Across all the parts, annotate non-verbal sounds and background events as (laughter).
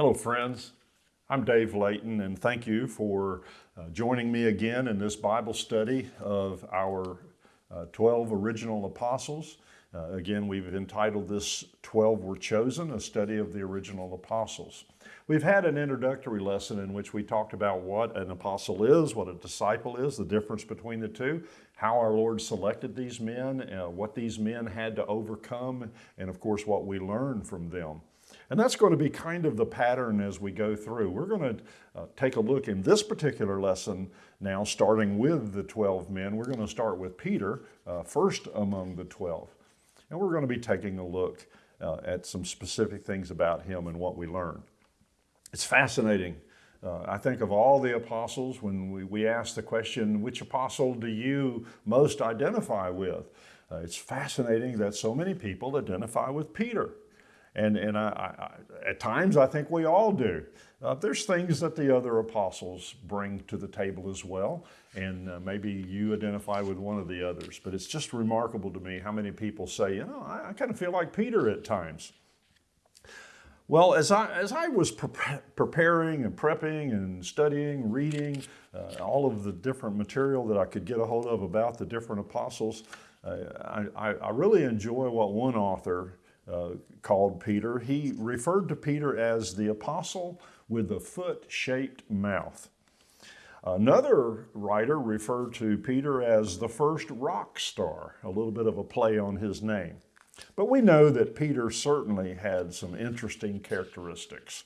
Hello, friends. I'm Dave Layton, and thank you for uh, joining me again in this Bible study of our uh, 12 original apostles. Uh, again, we've entitled this 12 Were Chosen, a study of the original apostles. We've had an introductory lesson in which we talked about what an apostle is, what a disciple is, the difference between the two, how our Lord selected these men, uh, what these men had to overcome, and of course, what we learn from them. And that's going to be kind of the pattern as we go through. We're going to uh, take a look in this particular lesson now, starting with the 12 men. We're going to start with Peter, uh, first among the 12. And we're going to be taking a look uh, at some specific things about him and what we learn. It's fascinating. Uh, I think of all the apostles, when we, we ask the question, which apostle do you most identify with? Uh, it's fascinating that so many people identify with Peter. And, and I, I, at times, I think we all do. Uh, there's things that the other apostles bring to the table as well, and uh, maybe you identify with one of the others. But it's just remarkable to me how many people say, you know, I, I kind of feel like Peter at times. Well, as I, as I was pre preparing and prepping and studying, reading uh, all of the different material that I could get a hold of about the different apostles, uh, I, I really enjoy what one author uh, called Peter. He referred to Peter as the apostle with the foot-shaped mouth. Another writer referred to Peter as the first rock star, a little bit of a play on his name. But we know that Peter certainly had some interesting characteristics.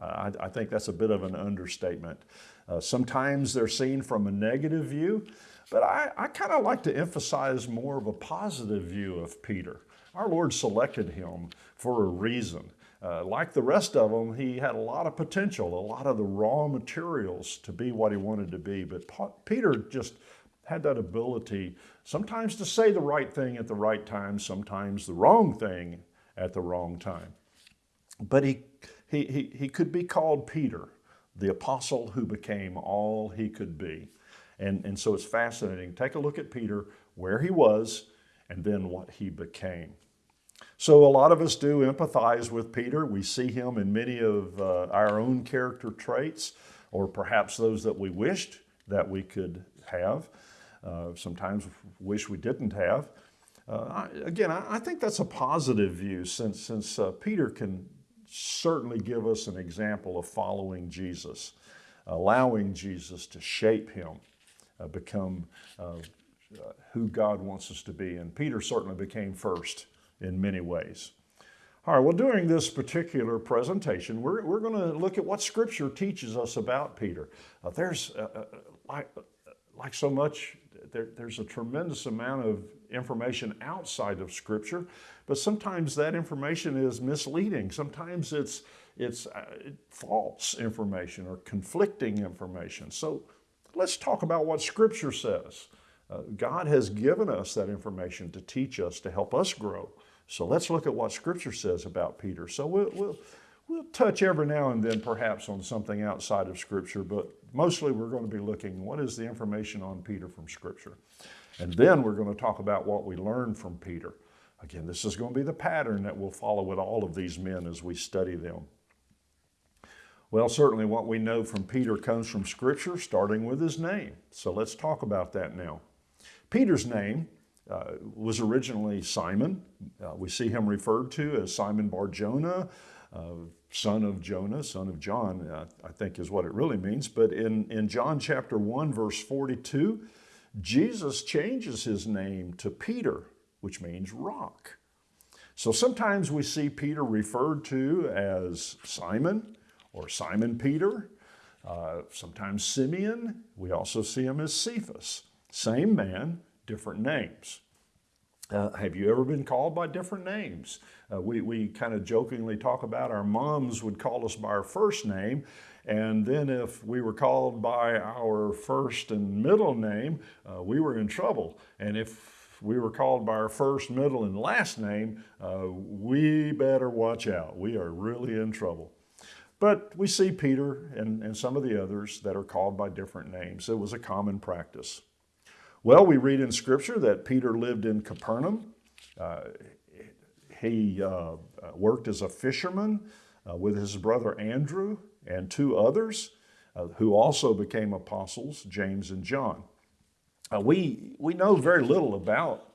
Uh, I, I, think that's a bit of an understatement. Uh, sometimes they're seen from a negative view, but I, I kind of like to emphasize more of a positive view of Peter. Our Lord selected him for a reason. Uh, like the rest of them, he had a lot of potential, a lot of the raw materials to be what he wanted to be. But Peter just had that ability sometimes to say the right thing at the right time, sometimes the wrong thing at the wrong time. But he, he, he, he could be called Peter, the apostle who became all he could be. And, and so it's fascinating. Take a look at Peter, where he was, and then what he became. So a lot of us do empathize with Peter. We see him in many of uh, our own character traits, or perhaps those that we wished that we could have. Uh, sometimes wish we didn't have. Uh, I, again, I, I, think that's a positive view since, since uh, Peter can certainly give us an example of following Jesus, allowing Jesus to shape him, uh, become uh, who God wants us to be. And Peter certainly became first in many ways. All right, well, during this particular presentation, we're, we're going to look at what Scripture teaches us about Peter. Uh, there's, uh, uh, like, like so much, there, there's a tremendous amount of information outside of Scripture, but sometimes that information is misleading. Sometimes it's, it's uh, false information or conflicting information. So let's talk about what Scripture says. Uh, God has given us that information to teach us, to help us grow. So let's look at what Scripture says about Peter. So we'll, we'll, we'll touch every now and then perhaps on something outside of Scripture, but mostly we're going to be looking what is the information on Peter from Scripture. And then we're going to talk about what we learned from Peter. Again, this is going to be the pattern that we'll follow with all of these men as we study them. Well, certainly what we know from Peter comes from Scripture, starting with his name. So let's talk about that now. Peter's name uh, was originally Simon. Uh, we see him referred to as Simon Bar Jonah, uh, son of Jonah, son of John, uh, I think is what it really means. But in, in John chapter 1, verse 42, Jesus changes his name to Peter, which means rock. So sometimes we see Peter referred to as Simon or Simon Peter, uh, sometimes Simeon. We also see him as Cephas. Same man, different names. Uh, have you ever been called by different names? Uh, we we kind of jokingly talk about our moms would call us by our first name, and then if we were called by our first and middle name, uh, we were in trouble. And if we were called by our first, middle, and last name, uh, we better watch out. We are really in trouble. But we see Peter and, and some of the others that are called by different names. It was a common practice. Well, we read in Scripture that Peter lived in Capernaum. Uh, he uh, worked as a fisherman. uh, with his brother Andrew and two others uh, who also became apostles, James and John. Uh, we, we know very little about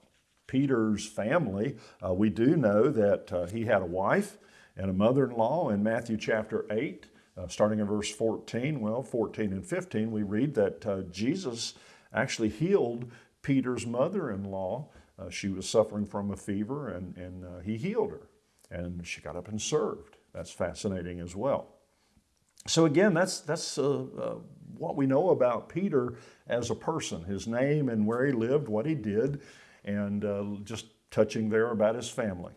Peter's family. Uh, we do know that uh, he had a wife and a mother in Matthew chapter 8. Uh, starting in verse 14, well, 14 and 15, we read that uh, Jesus actually healed Peter's mother in law. Uh, she was suffering from a fever and, and uh, he healed her. And she got up and served. That's fascinating as well. So, again, that's, that's uh, uh, what we know about Peter as a person his name and where he lived, what he did, and just touching there about his family.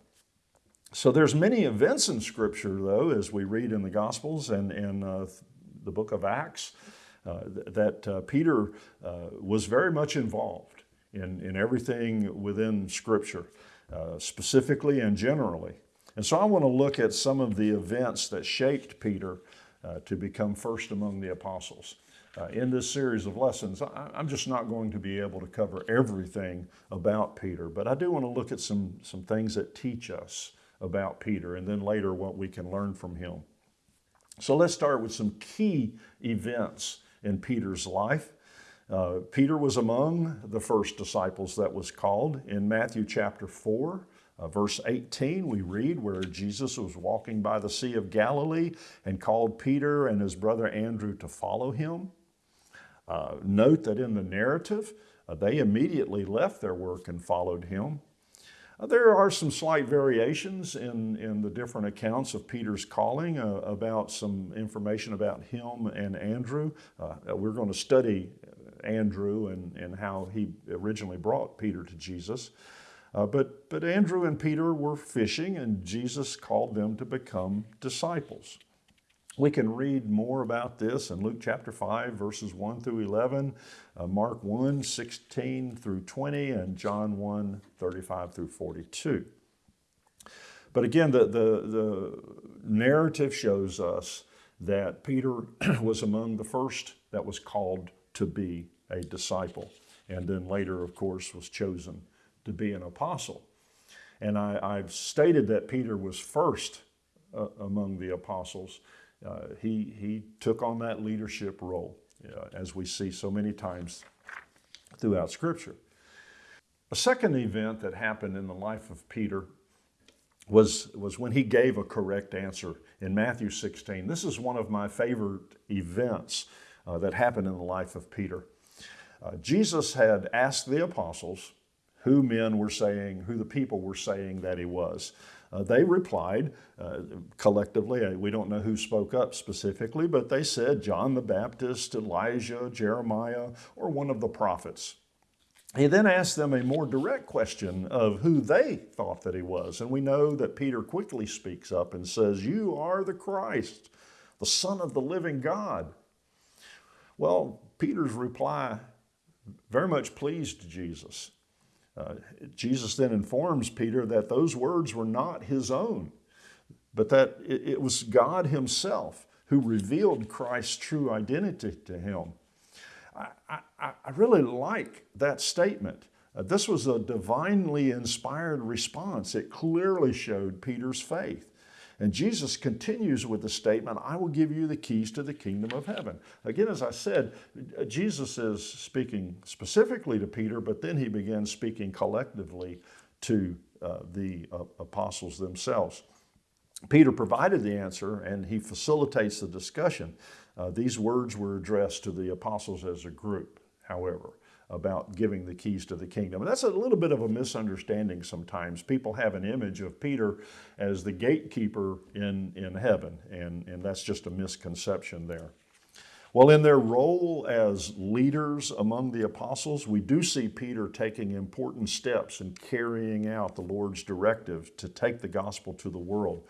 So there's many events in Scripture, though, as we read in the Gospels and in uh, the book of Acts, uh, that uh, Peter uh, was very much involved in, in everything within Scripture, uh, specifically and generally. And so I want to look at some of the events that shaped Peter uh, to become first among the apostles. in this series of lessons, I, I'm just not going to be able to cover everything about Peter, but I do want to look at some, some things that teach us about Peter and then later what we can learn from him. So let's start with some key events in Peter's life. Uh, Peter was among the first disciples that was called. In Matthew chapter 4, uh, verse 18, we read where Jesus was walking by the Sea of Galilee and called Peter and his brother Andrew to follow him. Uh, note that in the narrative, uh, they immediately left their work and followed him. Uh, there are some slight variations in, in the different accounts of Peter's calling uh, about some information about him and Andrew. Uh, we're going to study Andrew and, and how he originally brought Peter to Jesus. Uh, but, but Andrew and Peter were fishing, and Jesus called them to become disciples. We can read more about this in Luke chapter 5, verses 1 through 11, uh, Mark 1, 16 through 20, and John 1, 35 through 42. But again, the, the, the narrative shows us that Peter (clears throat) was among the first that was called to be a disciple, and then later, of course, was chosen to be an apostle. And I, have stated that Peter was first uh, among the apostles uh, he, he took on that leadership role, uh, as we see so many times throughout Scripture. A second event that happened in the life of Peter was, was when he gave a correct answer in Matthew 16. This is one of my favorite events uh, that happened in the life of Peter. Uh, Jesus had asked the apostles who men were saying, who the people were saying that he was. Uh, they replied uh, collectively, uh, we don't know who spoke up specifically, but they said John the Baptist, Elijah, Jeremiah, or one of the prophets. He then asked them a more direct question of who they thought that he was. And we know that Peter quickly speaks up and says, You are the Christ, the Son of the living God. Well, Peter's reply very much pleased Jesus. Uh, Jesus then informs Peter that those words were not his own, but that it, it was God himself who revealed Christ's true identity to him. I, I, I really like that statement. Uh, this was a divinely inspired response. It clearly showed Peter's faith. And Jesus continues with the statement, I will give you the keys to the kingdom of heaven. Again, as I said, Jesus is speaking specifically to Peter, but then he begins speaking collectively to uh, the uh, apostles themselves. Peter provided the answer and he facilitates the discussion. Uh, these words were addressed to the apostles as a group, however about giving the keys to the kingdom. And that's a little bit of a misunderstanding sometimes. People have an image of Peter as the gatekeeper in, in heaven, and, and that's just a misconception there. Well, in their role as leaders among the apostles, we do see Peter taking important steps in carrying out the Lord's directive to take the gospel to the world.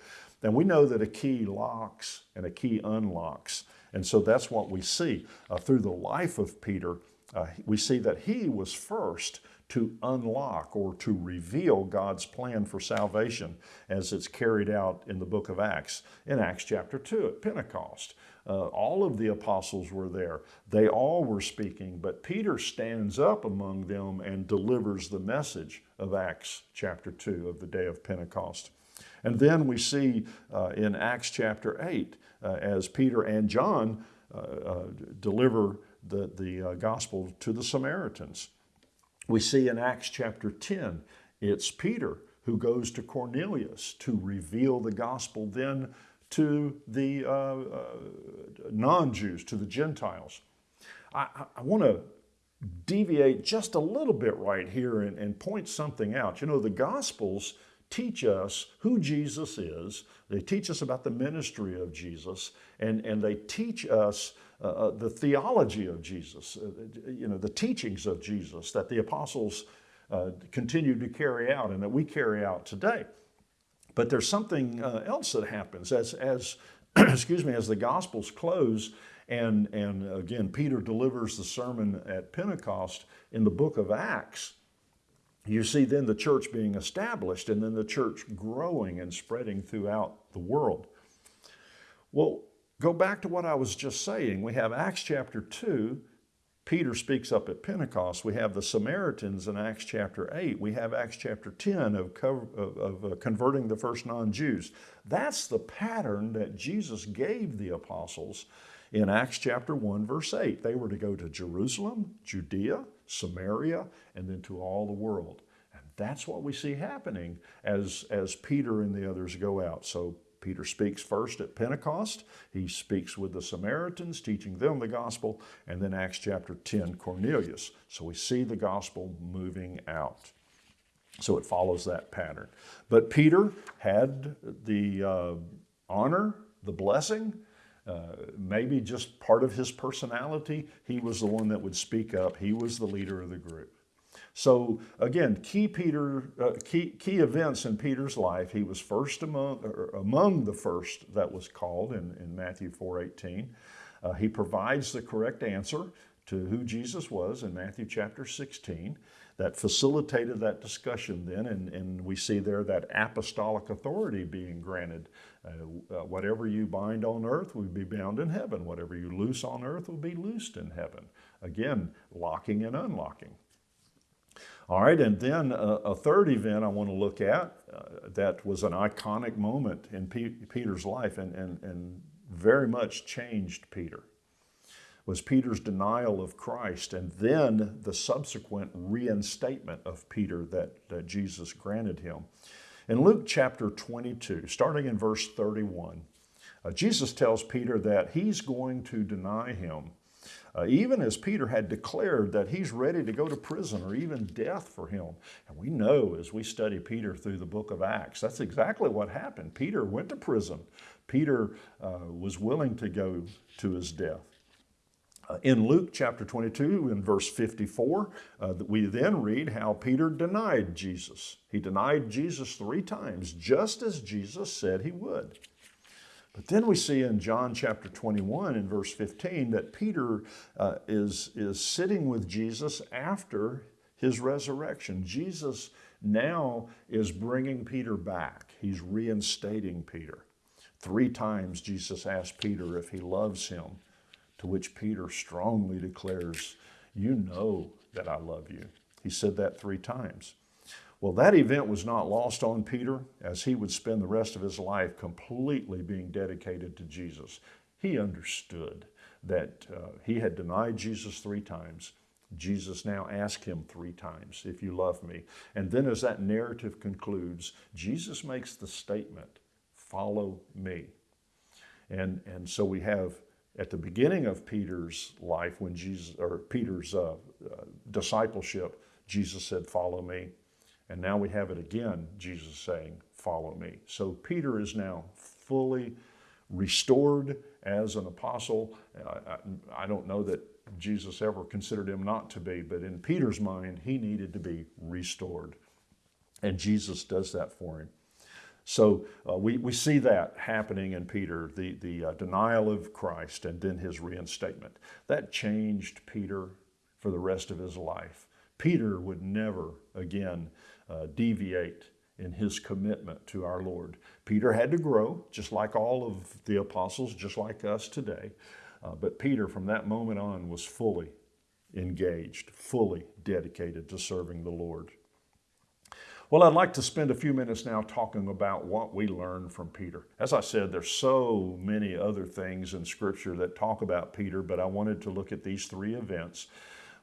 And we know that a key locks and a key unlocks. And so that's what we see uh, through the life of Peter uh, we see that he was first to unlock or to reveal God's plan for salvation as it's carried out in the book of Acts, in Acts chapter 2 at Pentecost. Uh, all of the apostles were there. They all were speaking, but Peter stands up among them and delivers the message of Acts chapter 2 of the day of Pentecost. And then we see uh, in Acts chapter 8, uh, as Peter and John uh, uh, deliver the, the gospel to the Samaritans. We see in Acts chapter 10, it's Peter who goes to Cornelius to reveal the gospel then to the uh, uh, non Jews, to the Gentiles. I, I want to deviate just a little bit right here and, and point something out. You know, the Gospels teach us who Jesus is, they teach us about the ministry of Jesus, and, and they teach us uh, uh the theology of Jesus, uh, you know, the teachings of Jesus that the apostles uh, continue to carry out and that we carry out today. But there's something else that happens as, as (clears throat) excuse me, as the Gospels close, and, and again, Peter delivers the sermon at Pentecost in the book of Acts. You see then the church being established and then the church growing and spreading throughout the world. Well, go back to what I was just saying. We have Acts chapter 2 Peter speaks up at Pentecost. We have the Samaritans in Acts chapter 8. We have Acts chapter 10 of, of, of uh, converting the first non Jews. That's the pattern that Jesus gave the apostles in Acts chapter 1, verse 8. They were to go to Jerusalem, Judea, Samaria, and then to all the world. And that's what we see happening as, as Peter and the others go out. So Peter speaks first at Pentecost. He speaks with the Samaritans, teaching them the gospel, and then Acts chapter 10, Cornelius. So we see the gospel moving out. So it follows that pattern. But Peter had the uh, honor, the blessing, uh, maybe just part of his personality. He was the one that would speak up. He was the leader of the group. So again, key Peter, uh, key, key events in Peter's life. He was first among, among the first that was called in, in Matthew 4:18. Uh, he provides the correct answer to who Jesus was in Matthew chapter 16. That facilitated that discussion then, and, and we see there that apostolic authority being granted. Uh, uh, whatever you bind on earth will be bound in heaven. Whatever you loose on earth will be loosed in heaven. Again, locking and unlocking. All right, and then a, a third event I want to look at uh, that was an iconic moment in P Peter's life and, and, and very much changed Peter was Peter's denial of Christ and then the subsequent reinstatement of Peter that, that Jesus granted him. In Luke chapter 22, starting in verse 31, uh, Jesus tells Peter that he's going to deny him uh, even as Peter had declared that he's ready to go to prison or even death for him. And we know as we study Peter through the book of Acts, that's exactly what happened. Peter went to prison. Peter uh, was willing to go to his death. Uh, in Luke chapter 22, in verse 54, uh, we then read how Peter denied Jesus. He denied Jesus three times, just as Jesus said he would. But then we see in John chapter 21 in verse 15 that Peter uh, is, is sitting with Jesus after his resurrection. Jesus now is bringing Peter back. He's reinstating Peter. Three times Jesus asked Peter if he loves him, to which Peter strongly declares, You know that I love you. He said that three times. Well, that event was not lost on Peter as he would spend the rest of his life completely being dedicated to Jesus. He understood that uh, he had denied Jesus three times. Jesus now asked him three times, If you love me. And then, as that narrative concludes, Jesus makes the statement, Follow me. And, and so we have at the beginning of Peter's life, when Jesus, or Peter's uh, uh, discipleship, Jesus said, Follow me. And now we have it again, Jesus saying, Follow me. So Peter is now fully restored as an apostle. I, I, don't know that Jesus ever considered him not to be, but in Peter's mind, he needed to be restored. And Jesus does that for him. So uh, we, we see that happening in Peter, the, the uh, denial of Christ and then his reinstatement. That changed Peter for the rest of his life. Peter would never again uh, deviate in his commitment to our Lord. Peter had to grow, just like all of the apostles, just like us today. Uh, but Peter, from that moment on, was fully engaged, fully dedicated to serving the Lord. Well, I'd like to spend a few minutes now talking about what we learned from Peter. As I said, there's so many other things in Scripture that talk about Peter, but I wanted to look at these three events.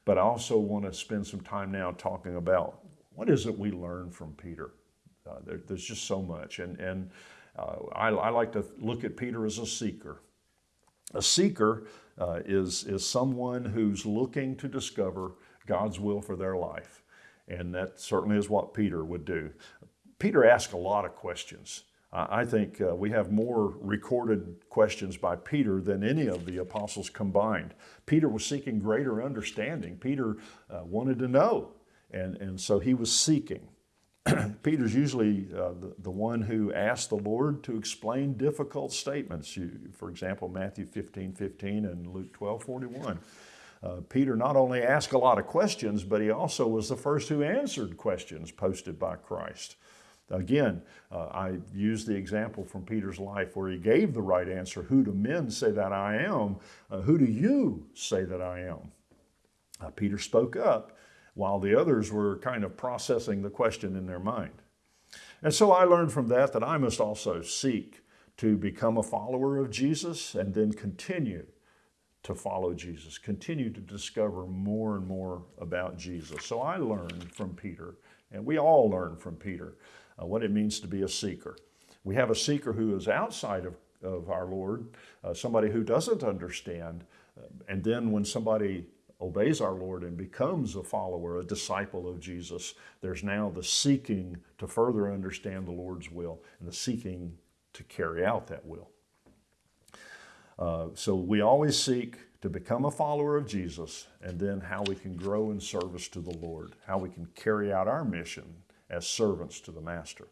But I also want to spend some time now talking about what is it we learn from Peter. Uh, there, there's just so much, and and uh, I, I, like to look at Peter as a seeker. A seeker uh, is is someone who's looking to discover God's will for their life. And that certainly is what Peter would do. Peter asked a lot of questions. I think uh, we have more recorded questions by Peter than any of the apostles combined. Peter was seeking greater understanding. Peter uh, wanted to know, and, and so he was seeking. (clears throat) Peter's usually uh, the, the one who asked the Lord to explain difficult statements. You, for example, Matthew 15, 15 and Luke 12, 41. Uh, Peter not only asked a lot of questions, but he also was the first who answered questions posted by Christ. Again, uh, I use the example from Peter's life where he gave the right answer Who do men say that I am? Uh, who do you say that I am? Uh, Peter spoke up while the others were kind of processing the question in their mind. And so I learned from that that I must also seek to become a follower of Jesus and then continue to follow Jesus, continue to discover more and more about Jesus. So I learned from Peter, and we all learn from Peter, uh, what it means to be a seeker. We have a seeker who is outside of, of our Lord, uh, somebody who doesn't understand. Uh, and then when somebody obeys our Lord and becomes a follower, a disciple of Jesus, there's now the seeking to further understand the Lord's will and the seeking to carry out that will. Uh, so we always seek to become a follower of Jesus and then how we can grow in service to the Lord, how we can carry out our mission as servants to the Master.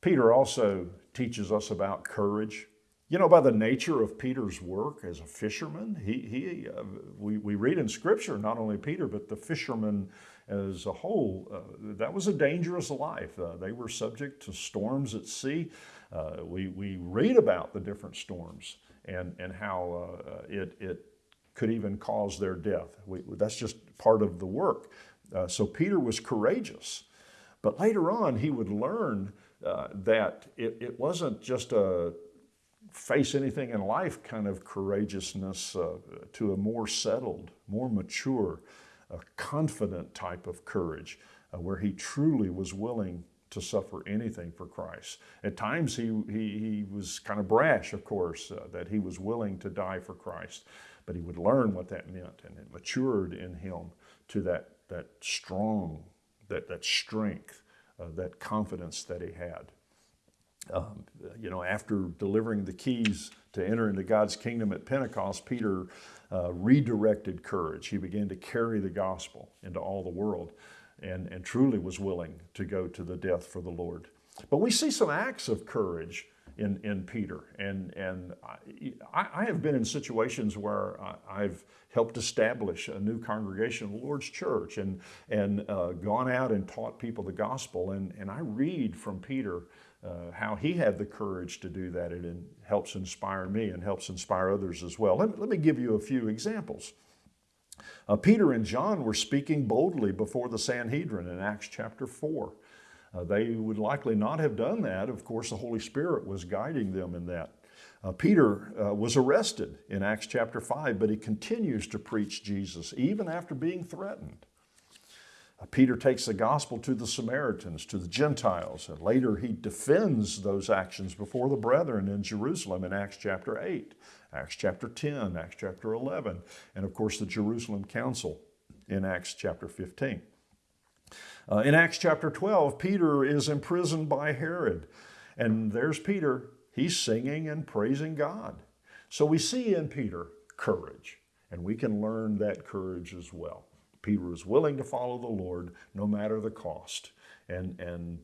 Peter also teaches us about courage. You know, by the nature of Peter's work as a fisherman, he, he, uh, we, we read in Scripture, not only Peter, but the fishermen as a whole, uh, that was a dangerous life. Uh, they were subject to storms at sea. Uh, we, we read about the different storms and, and how uh, it, it could even cause their death. We, that's just part of the work. Uh, so Peter was courageous. But later on, he would learn uh, that it, it wasn't just a face anything in life kind of courageousness uh, to a more settled, more mature, a confident type of courage uh, where he truly was willing to suffer anything for Christ. At times he, he, he was kind of brash, of course, uh, that he was willing to die for Christ, but he would learn what that meant and it matured in him to that, that strong, that, that strength, uh, that confidence that he had. Um, you know, after delivering the keys to enter into God's kingdom at Pentecost, Peter uh, redirected courage. He began to carry the gospel into all the world and, and truly was willing to go to the death for the Lord. But we see some acts of courage in, in Peter. And, and I, I have been in situations where I've helped establish a new congregation the Lord's church and, and uh, gone out and taught people the gospel. And, and I read from Peter uh, how he had the courage to do that. It helps inspire me and helps inspire others as well. Let me, let me give you a few examples. Uh, Peter and John were speaking boldly before the Sanhedrin in Acts chapter 4. Uh, they would likely not have done that. Of course, the Holy Spirit was guiding them in that. Uh, Peter uh, was arrested in Acts chapter 5, but he continues to preach Jesus even after being threatened. Uh, Peter takes the gospel to the Samaritans, to the Gentiles, and later he defends those actions before the brethren in Jerusalem in Acts chapter 8, Acts chapter 10, Acts chapter 11, and of course the Jerusalem Council in Acts chapter 15. Uh, in Acts chapter 12, Peter is imprisoned by Herod, and there's Peter. He's singing and praising God. So we see in Peter courage, and we can learn that courage as well. Peter was willing to follow the Lord no matter the cost. And, and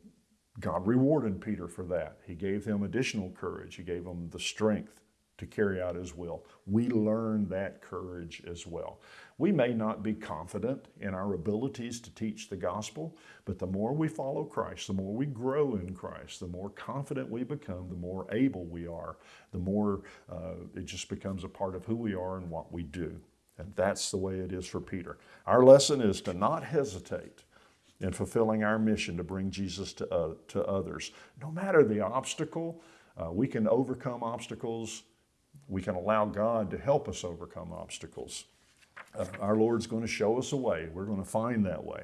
God rewarded Peter for that. He gave him additional courage. He gave him the strength to carry out his will. We learn that courage as well. We may not be confident in our abilities to teach the gospel, but the more we follow Christ, the more we grow in Christ, the more confident we become, the more able we are, the more uh, it just becomes a part of who we are and what we do. And that's the way it is for Peter. Our lesson is to not hesitate in fulfilling our mission to bring Jesus to, uh, to others. No matter the obstacle, uh, we can overcome obstacles. We can allow God to help us overcome obstacles. Uh, our Lord's going to show us a way. We're going to find that way.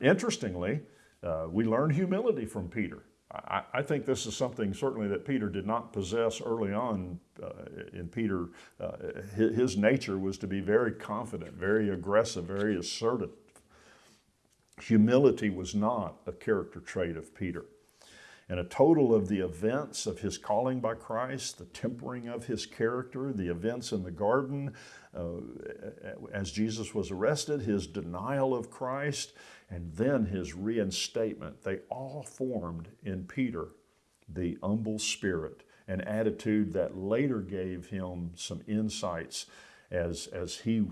Interestingly, uh, we learn humility from Peter. I, I, think this is something certainly that Peter did not possess early on. Uh, in Peter, uh, his, his nature was to be very confident, very aggressive, very assertive. Humility was not a character trait of Peter. And a total of the events of his calling by Christ, the tempering of his character, the events in the garden uh, as Jesus was arrested, his denial of Christ, and then his reinstatement, they all formed in Peter the humble spirit, an attitude that later gave him some insights as, as he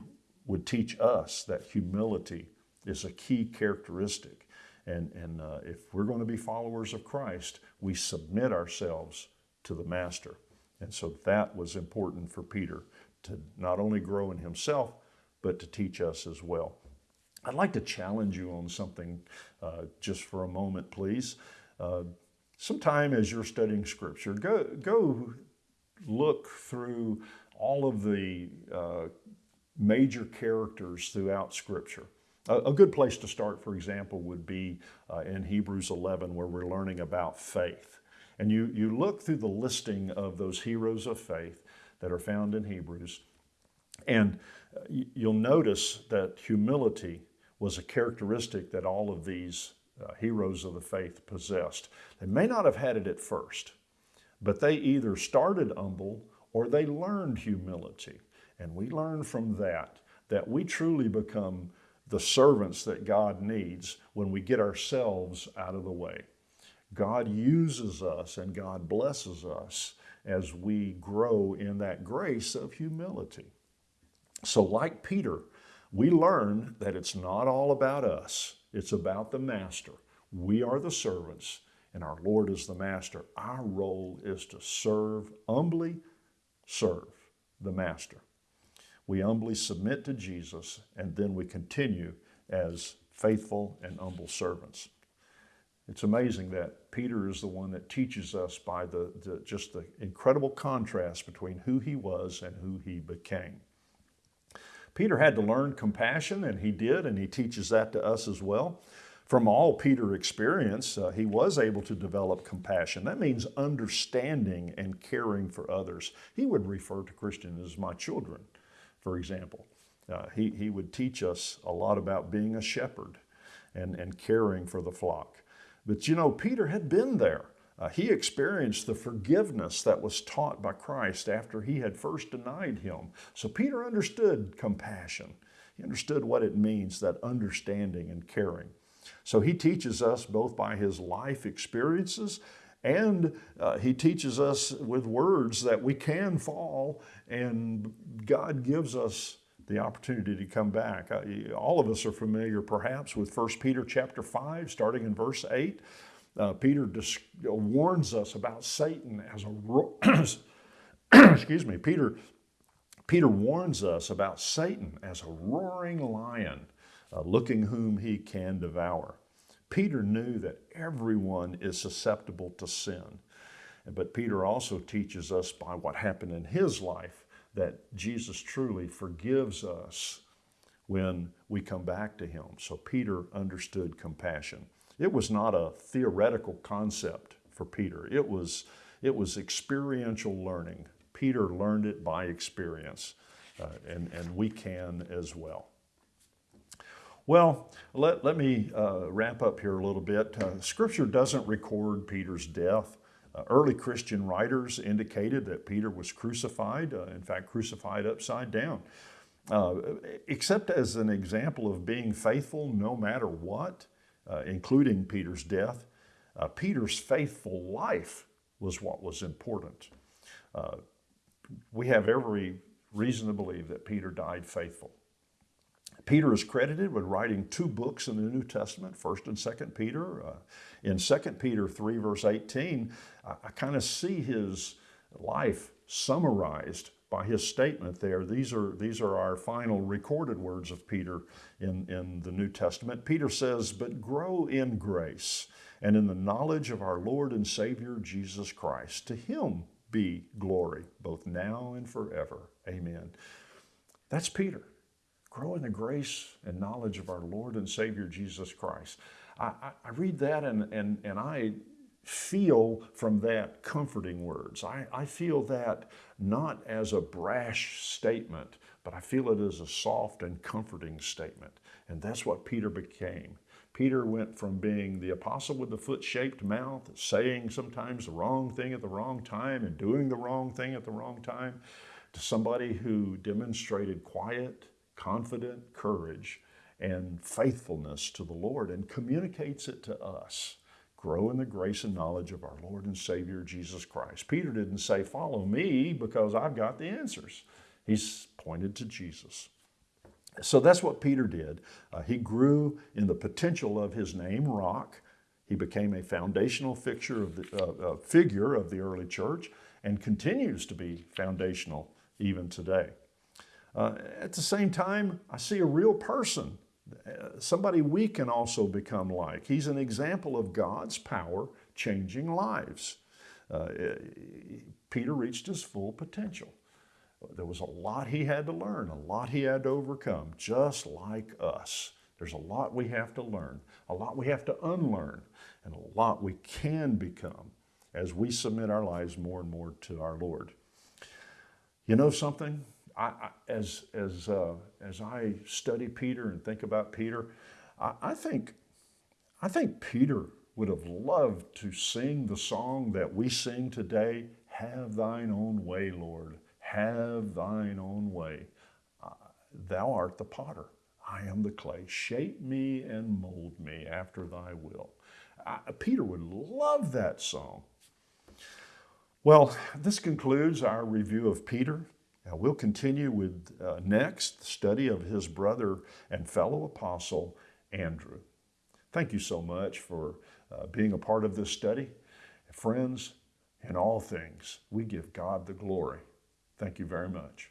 would teach us that humility is a key characteristic. And, and uh, if we're going to be followers of Christ, we submit ourselves to the Master. And so that was important for Peter to not only grow in himself, but to teach us as well. I'd like to challenge you on something uh, just for a moment, please. Uh, sometime as you're studying Scripture, go, go look through all of the uh, major characters throughout Scripture. A, good place to start, for example, would be uh, in Hebrews 11, where we're learning about faith. And you, you look through the listing of those heroes of faith that are found in Hebrews, and uh, you'll notice that humility was a characteristic that all of these uh, heroes of the faith possessed. They may not have had it at first, but they either started humble or they learned humility. And we learn from that that we truly become the servants that God needs when we get ourselves out of the way. God uses us and God blesses us as we grow in that grace of humility. So, like Peter, we learn that it's not all about us, it's about the Master. We are the servants, and our Lord is the Master. Our role is to serve, humbly serve the Master. We humbly submit to Jesus, and then we continue as faithful and humble servants. It's amazing that Peter is the one that teaches us by the, the, just the incredible contrast between who he was and who he became. Peter had to learn compassion, and he did, and he teaches that to us as well. From all Peter experience, uh, he was able to develop compassion. That means understanding and caring for others. He would refer to Christians as my children, for example. Uh, he, he would teach us a lot about being a shepherd and, and caring for the flock. But you know, Peter had been there. Uh, he experienced the forgiveness that was taught by Christ after he had first denied him. So Peter understood compassion. He understood what it means, that understanding and caring. So he teaches us both by his life experiences and uh, he teaches us with words that we can fall and God gives us the opportunity to come back. Uh, all of us are familiar perhaps with 1 Peter chapter 5 starting in verse 8. Uh, Peter dis- warns us about Satan as a ro- (clears throat) excuse me. Peter Peter warns us about Satan as a roaring lion, uh, looking whom he can devour. Peter knew that everyone is susceptible to sin. But Peter also teaches us by what happened in his life that Jesus truly forgives us when we come back to him. So Peter understood compassion. It was not a theoretical concept for Peter. It was, it was experiential learning. Peter learned it by experience, uh, and, and we can as well. Well, let, let me uh, wrap up here a little bit. Uh, scripture doesn't record Peter's death. Uh, early Christian writers indicated that Peter was crucified, uh, in fact, crucified upside down. Uh, except as an example of being faithful no matter what, uh, including Peter's death, Peter's faithful life was what was important. We have every reason to believe that Peter died faithful. Peter is credited with writing two books in the New Testament, 1st and 2nd Peter. Uh, in 2nd Peter 3, verse 18, I, I kind of see his life summarized by his statement there. These are, these are our final recorded words of Peter in, in the New Testament. Peter says, But grow in grace and in the knowledge of our Lord and Savior Jesus Christ. To him be glory, both now and forever. Amen. That's Peter. Grow in the grace and knowledge of our Lord and Savior Jesus Christ. I, I, I read that and, and, and I feel from that comforting words. I, I feel that not as a brash statement, but I feel it as a soft and comforting statement. And that's what Peter became. Peter went from being the apostle with the foot shaped mouth, saying sometimes the wrong thing at the wrong time and doing the wrong thing at the wrong time, to somebody who demonstrated quiet, confident courage and faithfulness to the Lord and communicates it to us grow in the grace and knowledge of our Lord and Savior Jesus Christ. Peter didn't say, Follow me because I've got the answers. He's pointed to Jesus. So that's what Peter did. Uh, he grew in the potential of his name, Rock. He became a foundational fixture of the, uh, uh, figure of the early church and continues to be foundational even today. Uh, at the same time, I see a real person somebody we can also become like. He's an example of God's power changing lives. Uh, Peter reached his full potential. There was a lot he had to learn, a lot he had to overcome, just like us. There's a lot we have to learn, a lot we have to unlearn, and a lot we can become as we submit our lives more and more to our Lord. You know something? I, as, as, uh, as I study Peter and think about Peter, I, I, think, I think Peter would have loved to sing the song that we sing today, Have thine own way, Lord, have thine own way. Uh, thou art the potter, I am the clay. Shape me and mold me after thy will. Peter would love that song. Well, this concludes our review of Peter. Now we'll continue with uh, next study of his brother and fellow apostle, Andrew. Thank you so much for uh, being a part of this study. Friends, in all things, we give God the glory. Thank you very much.